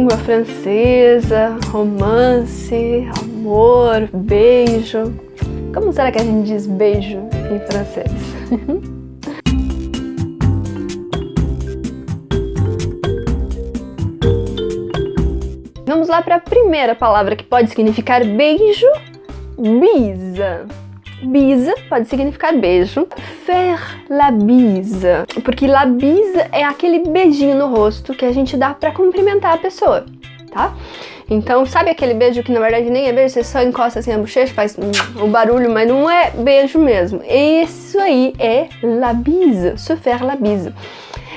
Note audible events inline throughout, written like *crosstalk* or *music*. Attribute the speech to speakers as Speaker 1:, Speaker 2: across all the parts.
Speaker 1: língua francesa, romance, amor, beijo. Como será que a gente diz beijo em francês? *laughs* Vamos lá para a primeira palavra que pode significar beijo, bisa. Bisa pode significar beijo. Faire la bise. Porque la bise é aquele beijinho no rosto que a gente dá para cumprimentar a pessoa, tá? Então, sabe aquele beijo que na verdade nem é beijo, você só encosta assim a bochecha, faz um barulho, mas não é beijo mesmo. Isso aí é la bise, se faire la bise.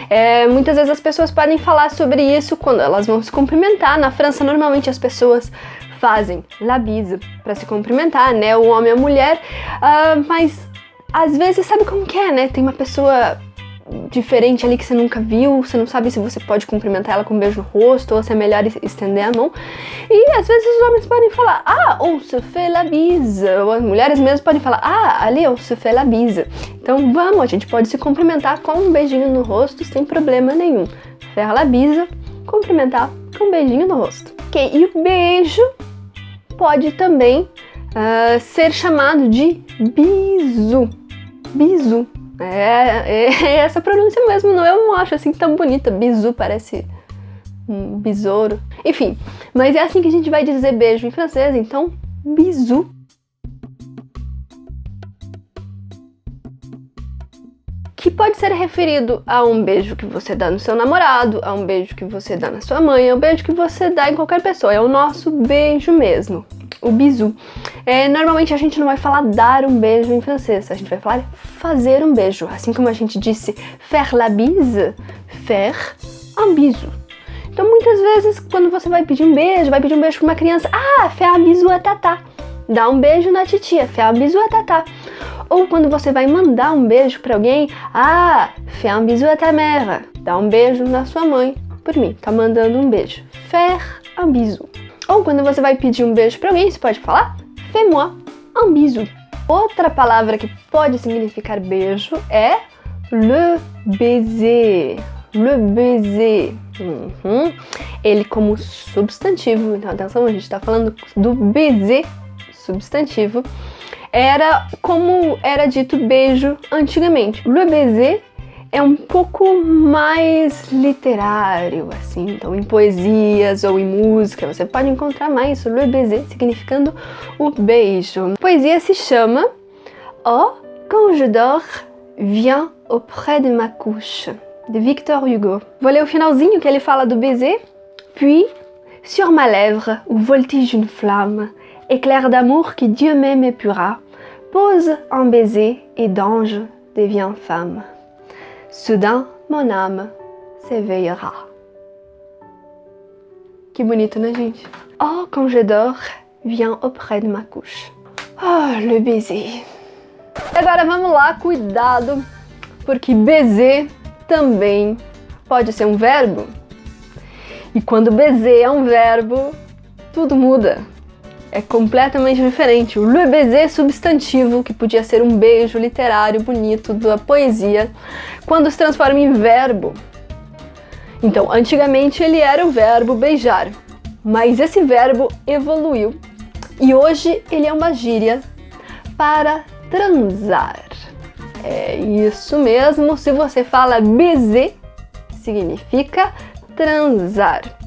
Speaker 1: É, muitas vezes as pessoas podem falar sobre isso quando elas vão se cumprimentar. Na França, normalmente as pessoas fazem la bise para se cumprimentar, né? O homem e a mulher, uh, mas às vezes sabe como que é, né? Tem uma pessoa diferente ali que você nunca viu, você não sabe se você pode cumprimentar ela com um beijo no rosto ou se é melhor estender a mão. E às vezes os homens podem falar, ah, on se fait la bise, ou as mulheres mesmo podem falar, ah, ali on se fait la bise. Então vamos, a gente pode se cumprimentar com um beijinho no rosto sem problema nenhum. Faire la bise, cumprimentar com um beijinho no rosto. Ok, e o beijo pode também uh, ser chamado de bisu. Bisu. É, *laughs* é, essa pronúncia mesmo, não, eu não acho assim tão bonita. Bisu parece um besouro. Enfim, mas é assim que a gente vai dizer beijo em francês, então bisu. Que pode ser referido a um beijo que você dá no seu namorado, a um beijo que você dá na sua mãe, a um beijo que você dá em qualquer pessoa. É o nosso beijo mesmo o bisu. É, normalmente a gente não vai falar dar um beijo em francês, a gente vai falar fazer um beijo. Assim como a gente disse faire la bise, faire un bisu. Então muitas vezes quando você vai pedir um beijo, vai pedir um beijo para uma criança, ah, faire un bisu à tata. Dá um beijo na titia, faire un bisu à tata. Ou quando você vai mandar um beijo para alguém, ah, faire un bisu à ta mère. Dá um beijo na sua mãe, por mim, tá mandando um beijo. Faire un bisu. Ou quando você vai pedir um beijo para alguém, você pode falar fais-moi un bisou. Outra palavra que pode significar beijo é le baiser. Le baiser. Uhum. Ele como substantivo, então atenção, a gente está falando do baiser, substantivo, era como era dito beijo antigamente. Le baiser é um pouco mais literário, assim, então em poesias ou em música você pode encontrar mais le baiser, significando o beijo. A poesia se chama Oh, quand je dors, viens auprès de ma couche, de Victor Hugo. Vou ler o finalzinho que ele fala do baiser. Puis, sur ma lèvre, où voltige une flamme, éclair d'amour que Dieu m'aime épura, pose un baiser et d'ange devient femme. Soudain, mon âme s'éveillera. Que bonito, né, gente? Oh, quand je dors, viens auprès de ma couche. Oh, le baiser. Agora vamos lá, cuidado, porque baiser também pode ser um verbo. E quando baiser é um verbo, tudo muda é completamente diferente. O le baiser substantivo, que podia ser um beijo literário bonito da poesia, quando se transforma em verbo. Então, antigamente ele era o verbo beijar, mas esse verbo evoluiu e hoje ele é uma gíria para transar. É isso mesmo, se você fala baiser, significa transar.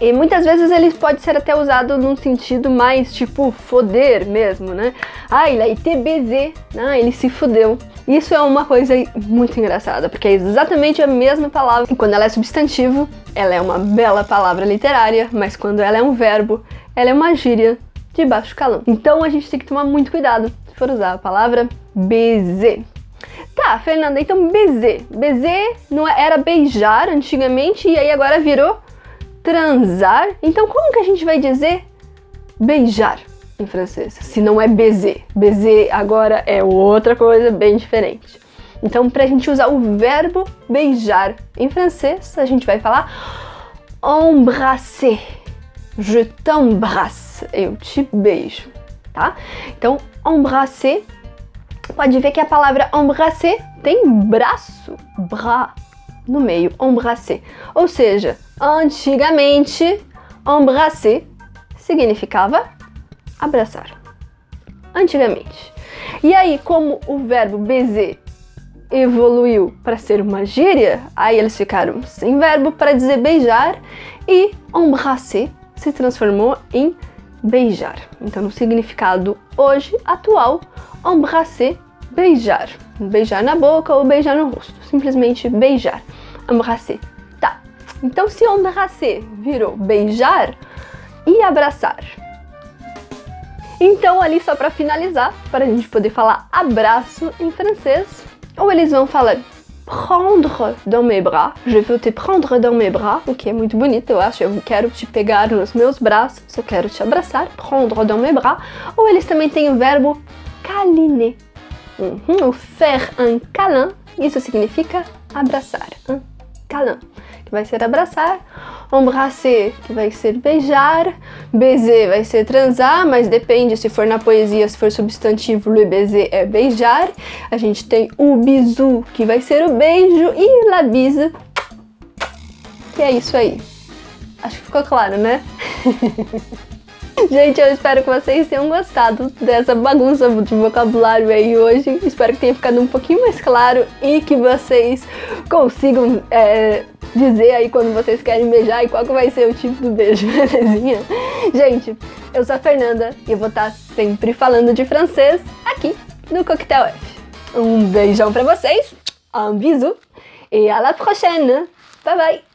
Speaker 1: E muitas vezes ele pode ser até usado num sentido mais tipo foder mesmo, né? Ah, ele été baisé, ah, ele se fudeu. Isso é uma coisa muito engraçada, porque é exatamente a mesma palavra. E quando ela é substantivo, ela é uma bela palavra literária, mas quando ela é um verbo, ela é uma gíria de baixo calão. Então a gente tem que tomar muito cuidado se for usar a palavra baiser. Tá, Fernanda, então baiser. Baiser não é, era beijar antigamente e aí agora virou transar. Então como que a gente vai dizer beijar em francês? Se não é baiser. Baiser agora é outra coisa bem diferente. Então para a gente usar o verbo beijar em francês, a gente vai falar embrasser. Je t'embrasse. Eu te beijo, tá? Então embrasser, pode ver que a palavra embrasser tem braço, bras, no meio, embrasser. Ou seja, Antigamente, embrasser significava abraçar. Antigamente. E aí, como o verbo baiser evoluiu para ser uma gíria, aí eles ficaram sem verbo para dizer beijar e embrasser se transformou em beijar. Então, no significado hoje, atual, embrasser, beijar. Beijar na boca ou beijar no rosto. Simplesmente beijar. Embrasser. Então, se embrasser virou beijar e abraçar. Então, ali só para finalizar, para a gente poder falar abraço em francês, ou eles vão falar prendre dans mes bras, je veux te prendre dans mes bras, o que é muito bonito, eu acho, eu quero te pegar nos meus braços, eu quero te abraçar, prendre dans mes bras, ou eles também têm o verbo câliner, uhum, o faire un câlin, isso significa abraçar, un câlin, que vai ser abraçar, embrasser, que vai ser beijar, baiser vai ser transar, mas depende se for na poesia, se for substantivo, le baiser é beijar. A gente tem o bisu, que vai ser o beijo, e la bise, que é isso aí. Acho que ficou claro, né? *laughs* Gente, eu espero que vocês tenham gostado dessa bagunça de vocabulário aí hoje. Espero que tenha ficado um pouquinho mais claro e que vocês consigam é, dizer aí quando vocês querem beijar e qual que vai ser o tipo do beijo, *laughs* belezinha? Gente, eu sou a Fernanda e eu vou estar sempre falando de francês aqui no Coquetel F. Um beijão pra vocês, um bisou e à la prochaine! Bye bye!